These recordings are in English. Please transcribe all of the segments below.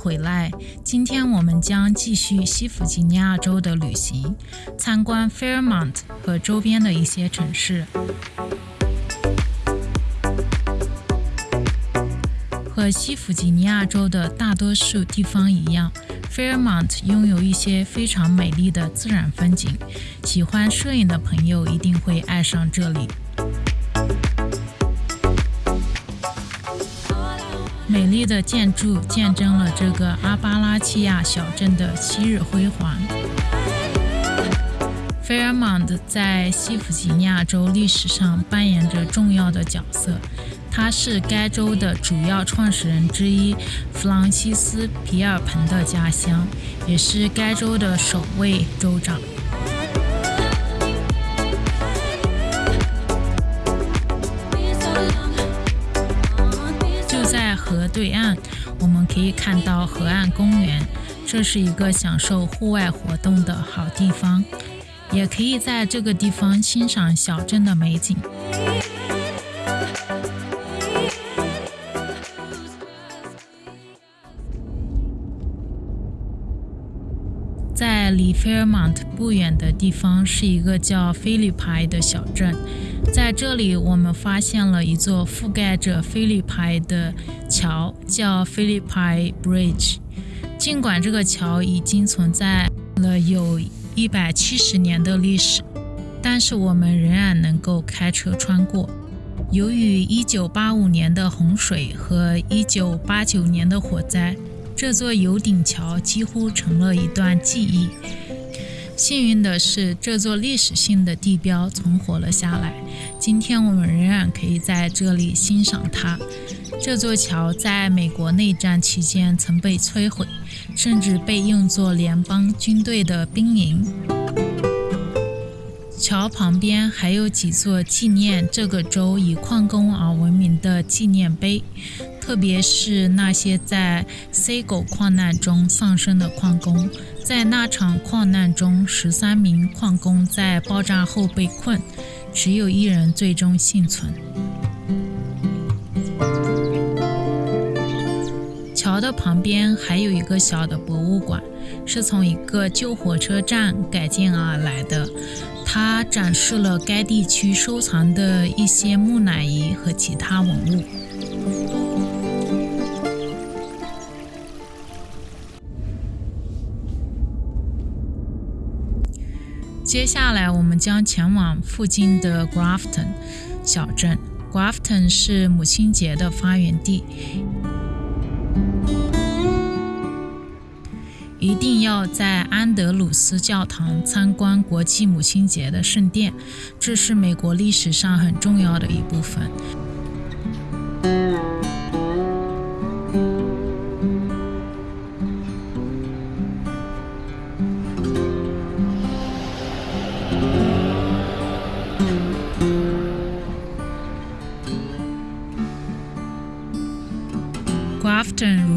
回来。今天我们将继续西弗吉尼亚州的旅行，参观 Fairmont 和周边的一些城市。和西弗吉尼亚州的大多数地方一样，Fairmont 拥有一些非常美丽的自然风景。喜欢摄影的朋友一定会爱上这里。美丽的建筑见证了这个阿巴拉契亚小镇的昔日辉煌。Fairmont 在西弗吉尼亚州历史上扮演着重要的角色，它是该州的主要创始人之一弗朗西斯·皮尔彭的家乡，也是该州的首位州长。在河对岸，我们可以看到河岸公园，这是一个享受户外活动的好地方，也可以在这个地方欣赏小镇的美景。在离 Fairmont 不远的地方是一个叫菲利派的小镇。在这里，我们发现了一座覆盖着菲利派的桥，叫 Philippi Bridge。尽管这个桥已经存在了有一百七十年的历史，但是我们仍然能够开车穿过。由于1985年的洪水和1989年的火灾，这座油顶桥几乎成了一段记忆。幸运的是，这座历史性的地标存活了下来。今天我们仍然可以在这里欣赏它。这座桥在美国内战期间曾被摧毁，甚至被用作联邦军队的兵营。桥旁边还有几座纪念这个州以矿工而闻名的纪念碑，特别是那些在 C 狗矿难中丧生的矿工。在那场矿难中，十三名矿工在爆炸后被困，只有一人最终幸存。桥的旁边还有一个小的博物馆，是从一个旧火车站改建而来的，它展示了该地区收藏的一些木乃伊和其他文物。接下来，我们将前往附近的 Grafton 小镇。Grafton 是母亲节的发源地，一定要在安德鲁斯教堂参观国际母亲节的圣殿，这是美国历史上很重要的一部分。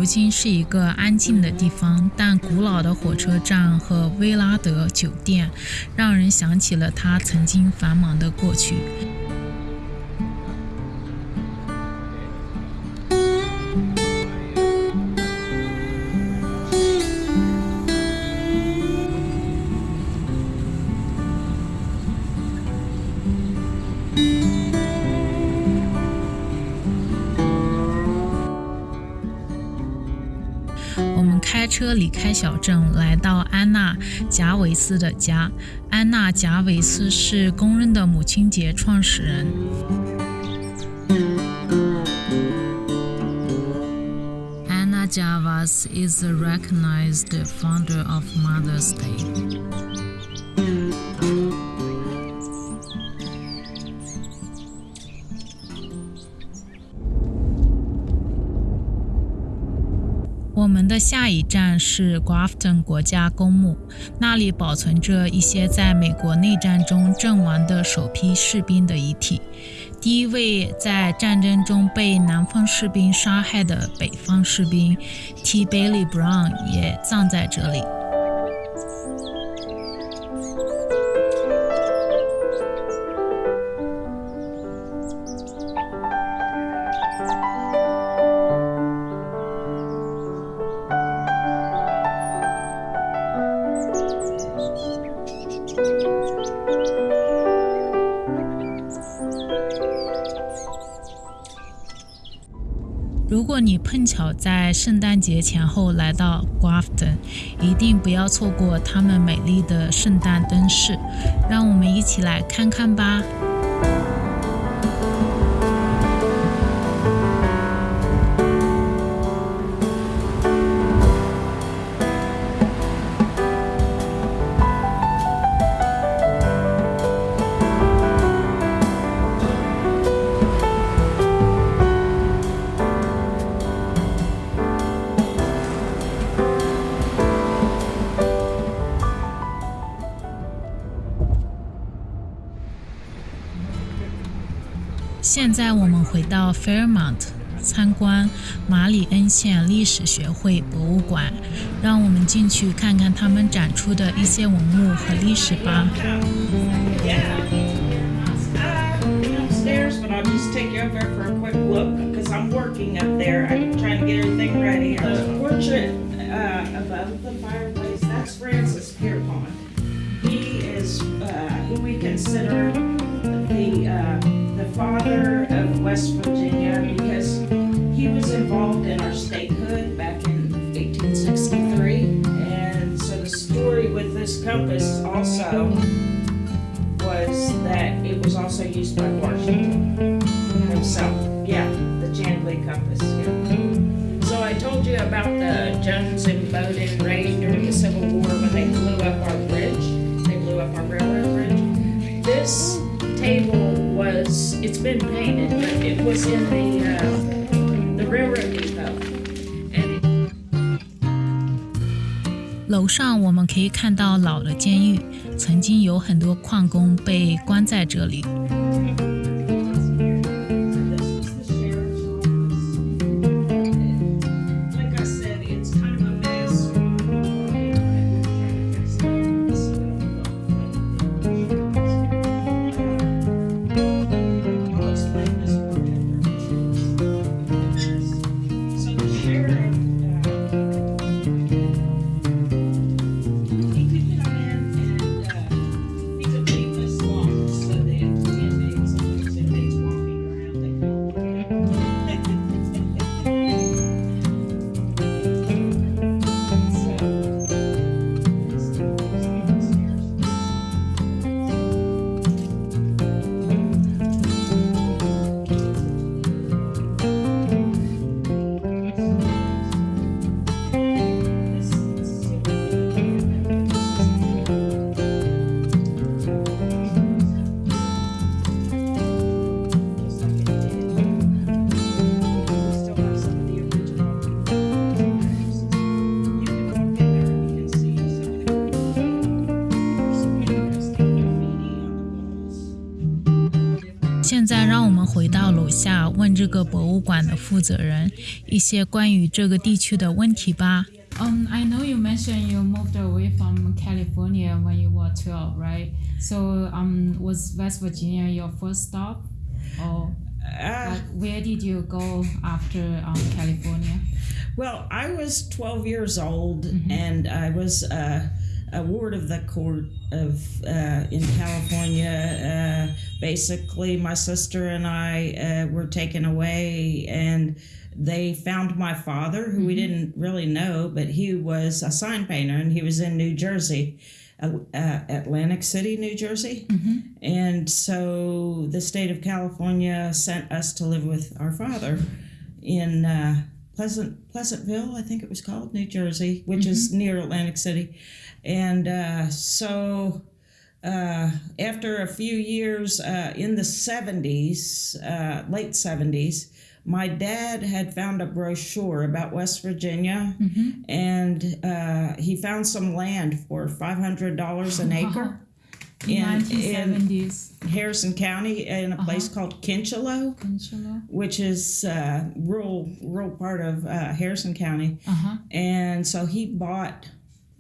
如今是一个安静的地方，但古老的火车站和威拉德酒店让人想起了他曾经繁忙的过去。离开小镇，来到安娜·贾维斯的家。安娜·贾维斯是公认的母亲节创始人。Anna Javas is a recognized founder of Mother's Day. 的下一站是 Grafton 国家公墓，那里保存着一些在美国内战中阵亡的首批士兵的遗体。第一位在战争中被南方士兵杀害的北方士兵 T. Bailey Brown 也葬在这里。碰巧在圣诞节前后来到 Grafton，一定不要错过他们美丽的圣诞灯饰。让我们一起来看看吧。现在我们回到 Fairmont 参观马里恩县历史学会博物馆，让我们进去看看他们展出的一些文物和历史吧。 Upstairs, but I'll just take you over for a quick look because I'm working up there. I'm trying to get everything ready. The portrait uh, above the fireplace, that's Francis Pierpont. He is uh, who we consider the uh, the father of West Virginia because he was involved in our statehood back in 1863. And so the story with this compass also was that it was also used by Washington himself. Yeah, the Chandley compass. Yeah. So I told you about the Jones and Imboden raid during the Civil War when they blew up our been painted, but it was in the uh, the railroad depot. And 楼上我们可以看到老的监狱，曾经有很多矿工被关在这里。这个博物馆的负责人一些关于这个地区的问题吧。 Um, I know you mentioned you moved away from California when you were 12, right? So, um, was West Virginia your first stop? Or Uh, like, where did you go after um, California? well, I was 12 years old and I was uh, a ward of the court of uh, in California. Uh, basically, my sister and I uh, were taken away and they found my father, who we didn't really know, but he was a sign painter and he was in New Jersey, uh, uh, Atlantic City, New Jersey. And so the state of California sent us to live with our father in uh, Pleasant Pleasantville, I think it was called, New Jersey, which is near Atlantic City. And uh, so uh, after a few years uh, in the 70s, uh, late 70s, my dad had found a brochure about West Virginia and uh, he found some land for $500 an acre In in, in Harrison County in a place called Kincheloe, which is uh, rural rural part of uh, Harrison County. Uh-huh. And so he bought,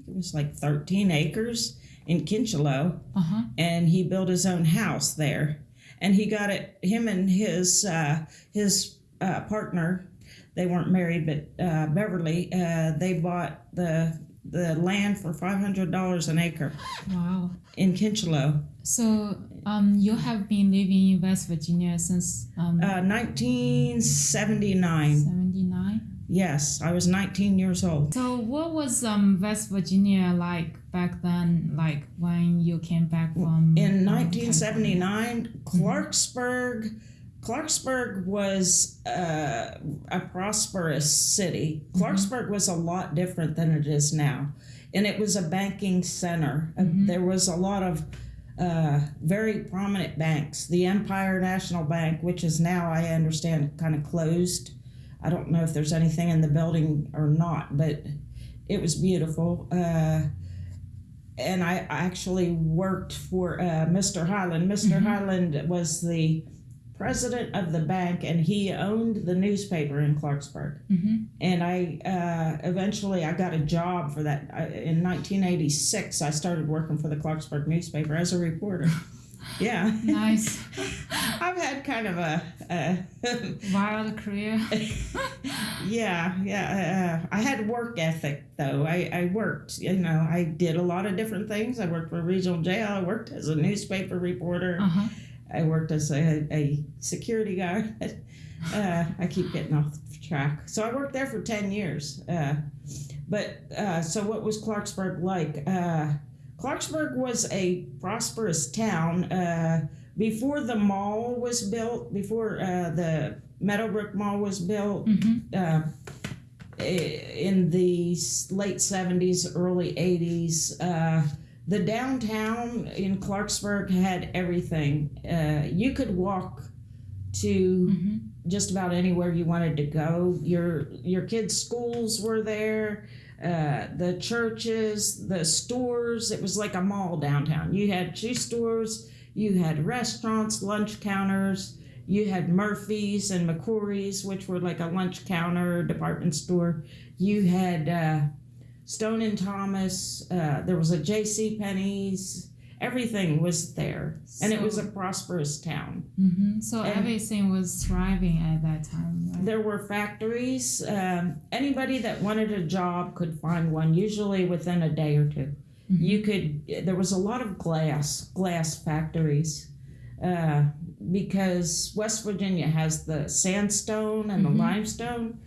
it was like 13 acres in Kincheloe, Uh-huh. and he built his own house there. And he got it, him and his uh, his uh, partner, they weren't married, but uh, Beverly, uh, they bought the the land for $500 an acre Wow. In Kincheloe. So, um, you have been living in West Virginia since um, Uh, 1979. 79. Yes, I was 19 years old. So what was um West Virginia like back then? Like when you came back from In um, 1979, Clarksburg, Clarksburg was uh, a prosperous city. Clarksburg was a lot different than it is now, and it was a banking center. Uh, there was a lot of uh, very prominent banks. The Empire National Bank, which is now, I understand, kind of closed. I don't know if there's anything in the building or not, but it was beautiful. Uh, and I actually worked for uh, Mr. Highland. mister Highland was the president of the bank, and he owned the newspaper in Clarksburg. And I uh, eventually I got a job for that I, in 1986. I started working for the Clarksburg newspaper as a reporter. yeah, Nice I've had kind of a, a wild career. yeah, yeah. Uh, I had work ethic though. I, I worked, you know, I did a lot of different things. I worked for a regional jail. I worked as a newspaper reporter. Uh huh. I worked as a, a security guard. uh, I keep getting off track. So I worked there for 10 years. Uh, but uh, so what was Clarksburg like? Uh, Clarksburg was a prosperous town. Uh, before the mall was built, before uh, the Meadowbrook Mall was built, uh, i- in the late 70s, early 80s, uh, the downtown in Clarksburg had everything. Uh, you could walk to just about anywhere you wanted to go. Your your kids' schools were there. Uh, the churches, the stores. It was like a mall downtown. You had shoe stores. You had restaurants, lunch counters. You had Murphy's and McCrory's, which were like a lunch counter department store. You had uh, Stone and Thomas. Uh, there was a J.C. Penney's. Everything was there, and it was a prosperous town. hmm So And- everything was thriving at that time, right? There were factories. Um, anybody that wanted a job could find one, usually within a day or 2 You could. There was a lot of glass glass factories. Uh, because West Virginia has the sandstone and the limestone,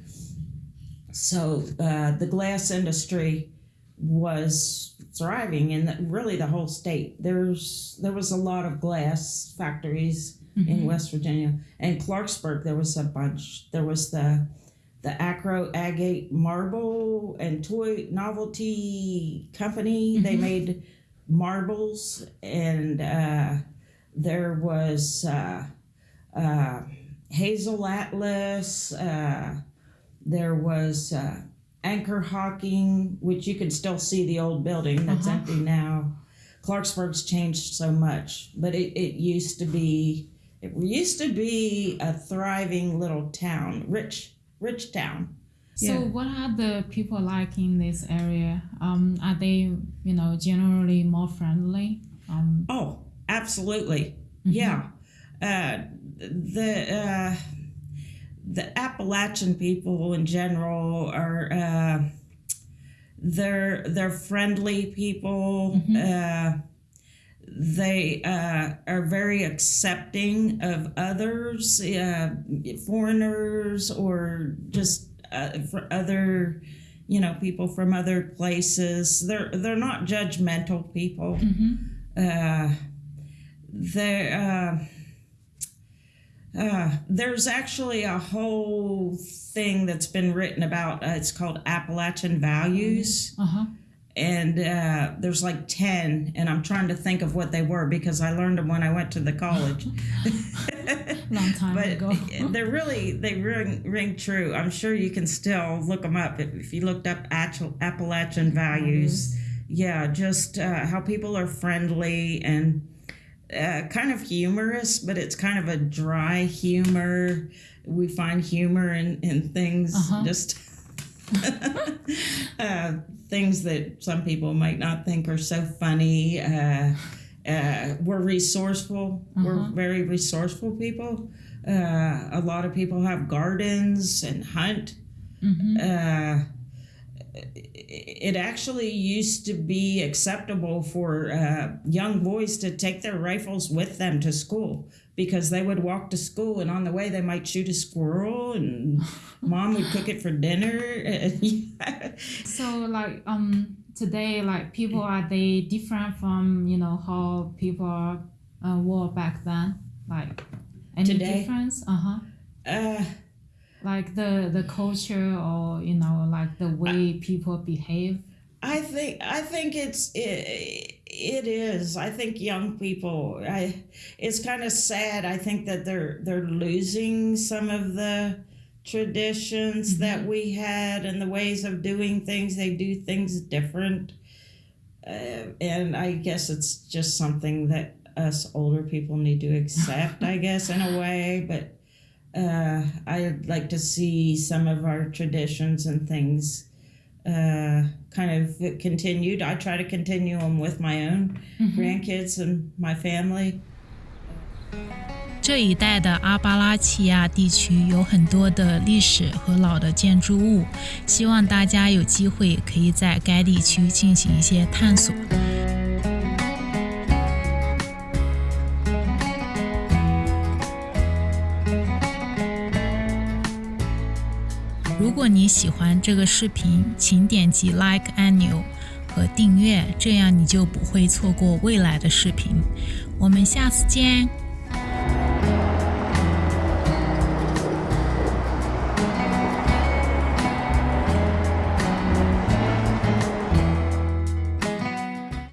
so uh, the glass industry was thriving in the, really the whole state. There's there was a lot of glass factories in West Virginia and Clarksburg. There was a bunch. There was the the Akro Agate Marble and Toy Novelty Company. They made marbles, and uh, there was uh, uh, Hazel Atlas. Uh, there was uh, Anchor Hocking, which you can still see the old building that's Uh-huh. empty now. Clarksburg's changed so much, but it, it used to be it used to be a thriving little town, rich rich town. So Yeah. what are the people like in this area? Um, are they, you know, generally more friendly? Um, Oh, absolutely. Yeah. Uh, the uh, the Appalachian people in general are uh, they're they're friendly people. Uh, they uh, are very accepting of others, uh, foreigners, or just uh, for other, you know, people from other places. They're they're not judgmental people. Uh, there, uh, there's actually a whole thing that's been written about. Uh, it's called Appalachian Values uh huh. and uh, there's like 10 and i'm trying to think of what they were because i learned them when i went to the college Long time but ago. they're really they ring, ring true i'm sure you can still look them up if, if you looked up Appal- appalachian values yeah just uh, how people are friendly and uh, kind of humorous but it's kind of a dry humor we find humor in, in things Uh-huh. just uh, things that some people might not think are so funny. Uh, uh, we're resourceful. We're Uh-huh. very resourceful people. Uh, a lot of people have gardens and hunt. Mm-hmm. It actually used to be acceptable for uh, young boys to take their rifles with them to school because they would walk to school and on the way they might shoot a squirrel and mom would cook it for dinner. so like um today like people are they different from you know how people uh, were back then like any Today? difference uh-huh uh, like the the culture or you know like the way people behave I think I think it's it, it is. I think young people. I it's kind of sad. I think that they're they're losing some of the traditions that we had and the ways of doing things. They do things different, uh, and I guess it's just something that us older people need to accept. I guess in a way, but uh, I'd like to see some of our traditions and things uh, kind of continued. I try to continue them with my own grandkids and my family. 这一带的阿巴拉契亚地区有很多的历史和老的建筑物，希望大家有机会可以在该地区进行一些探索。 果你喜欢这个视频，请点击 Like 按钮和订阅，这样你就不会错过未来的视频。我们下次见。